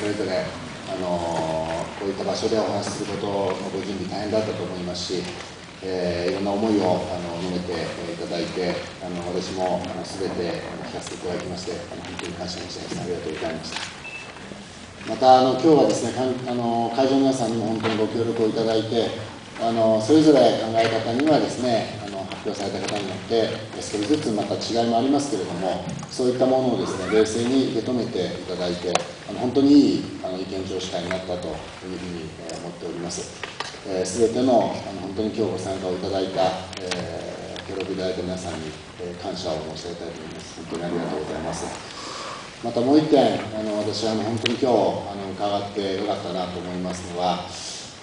それぞれあのこういった場所でお話しすることのご準備大変だったと思いますし、えー、いろんな思いをあの述べていただいてあの私もあの全て聞かせていただきましてあの本当に感謝申し上げます。ありがとうございました。またあの今日はですねあの会場の皆さんにも本当にご協力をいただいてあのそれぞれ考え方にはですね発表された方によって少しずつまた違いもありますけれどもそういったものをですね冷静に受け止めていただいてあの本当にいいあの意見聴取会になったというふうに、え思っております。すべ、えー、てのあの本当に今日ご参加をいただいた、えー、協力いただいた皆さんに、えー、感謝を申し上げたいと思います。本当にありがとうございます。またもう一点あの私はあの本当に今日あの伺ってよかったなと思いますのは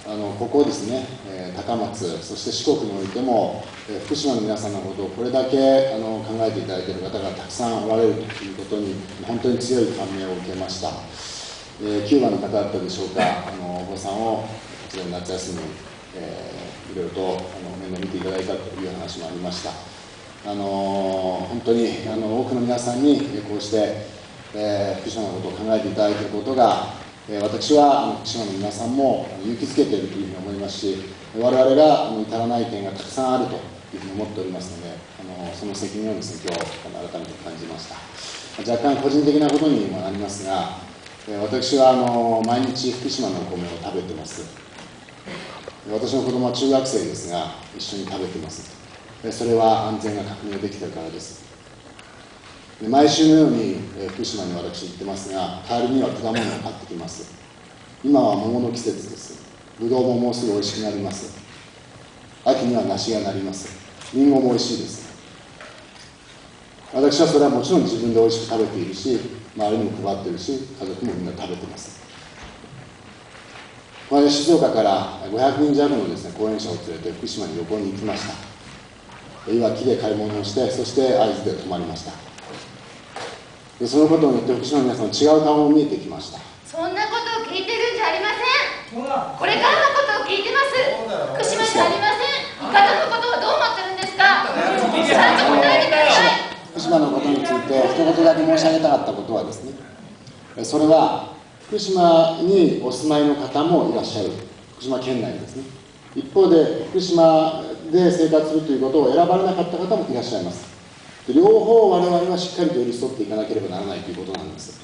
あのここですね、え高松、そして四国においても、え福島の皆さんのことをこれだけあの考えていただいている方がたくさんおられるということに、本当に強い感銘を受けました。えキューバの方だったでしょうか、あのお子さんをこちらの夏休み、えー、いろいろとあの面倒見ていただいたという話もありました。あの本当にあの多くの皆さんにこうして、えー、福島のことを考えていただいていることが私は福島の皆さんも勇気づけているというふうに思いますし我々が至らない点がたくさんあるというふうに思っておりますのであのその責任をですね今日改めて感じました。若干個人的なことにもなりますが私はあの毎日福島のお米を食べてます。私の子供は中学生ですが一緒に食べてます。それは安全が確認できてるからです。毎週のように、え福島に私行ってますが帰りには果物を買ってきます。今は桃の季節です。ぶどうももうすぐ美味しくなります。秋には梨がなります。りんごも美味しいです。私はそれはもちろん自分で美味しく食べているし周りにも配ってるし家族もみんな食べてます。この静岡から500人弱のですね講演者を連れて福島に旅行に行きました。いわきで買い物をしてそして会津で泊まりました。でそのことによって福島の皆さんの違う顔も見えてきました。そんなことを聞いてるんじゃありません。これからのことを聞いてます。福島じゃありません。家族の？ことをどう思ってるんですか？ちゃんと答えてください。福島のことについて一言だけ申し上げたかったことはですねそれは福島にお住まいの方もいらっしゃる。福島県内ですね。一方で福島で生活するということを選ばれなかった方もいらっしゃいます両方我々はしっかりと寄り添っていかなければならないということなんです。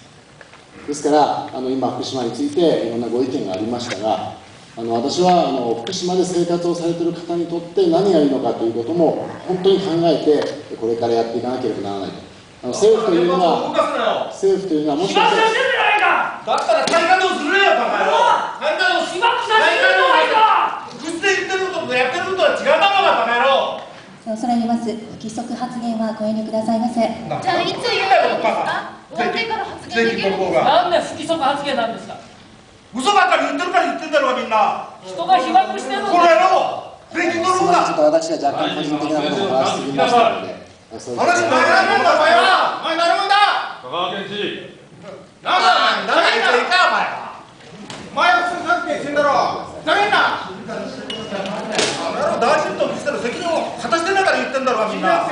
ですからあの今福島についていろんなご意見がありましたがあの私はあの福島で生活をされている方にとって何がいいのかということも本当に考えてこれからやっていかなければならないと。あの政府というのは政府というのはもしかしたらだったら再稼働するよバカ野郎再稼働しまくさせてるじゃないか口で言ってることとやってることは違うだろうがバカ野郎恐れ入ります。不規則発言はご遠慮くださいませ。じゃあいつ言うんですか終わってから発言できるんですかなんで不規則発言なんですか。嘘ばっかり言ってるから言ってんだろうがみんな。人が被爆してるのこれやろ。税金取るんだ。ちょっと私は若干個人的なことを話しすぎましたので話前なるもんだお前はお前。なるもんだ香川県知事なんだお前誰がいいかお前。お前は普通さっき言ってんだろざけんな大臣としての責任を果たしてないから言ってんだろうみんな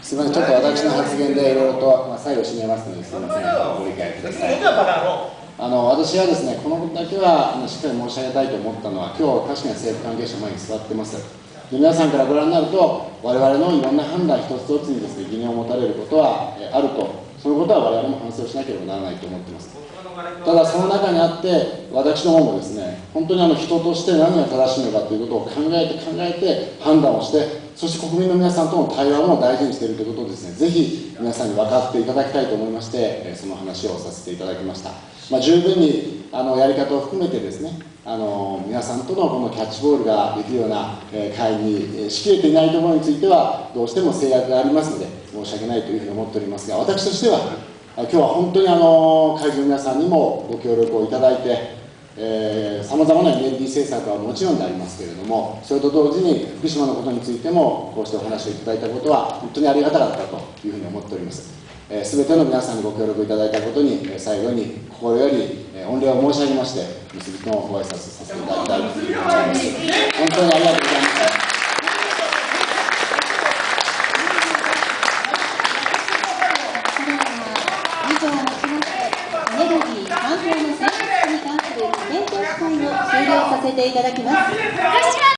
すみません、ちょっと私の発言でいろいろと、まあ、最後締めますので、すみません、ご理解ください。あの私はですね、このことだけはあのしっかり申し上げたいと思ったのは、今日確かに政府関係者前に座ってます。で皆さんからご覧になると、我々のいろんな判断一つ一つにですね疑念を持たれることはえあると、そのことは我々も反省をしなければならないと思ってます。ただその中にあって私の方もですね本当にあの人として何が正しいのかということを考えて考えて判断をしてそして国民の皆さんとの対話も大事にしているということをですねぜひ皆さんに分かっていただきたいと思いましてその話をさせていただきました、まあ、十分にあのやり方を含めてですねあの皆さんとのこのキャッチボールができるような会にしきれていないところについてはどうしても制約がありますので申し訳ないというふうに思っておりますが私としては今日は本当にあの会場の皆さんにもご協力をいただいてさまざまなエネルギー政策はもちろんでありますけれどもそれと同時に福島のことについてもこうしてお話をいただいたことは本当にありがたかったというふうに思っております。えー、ての皆さんにご協力いただいたことに、え、最後に心より、え、御礼を申し上げまして結びのご挨拶させていただきたいと思います。本当にありがとうございましたー、のに関するを終了させていただきます。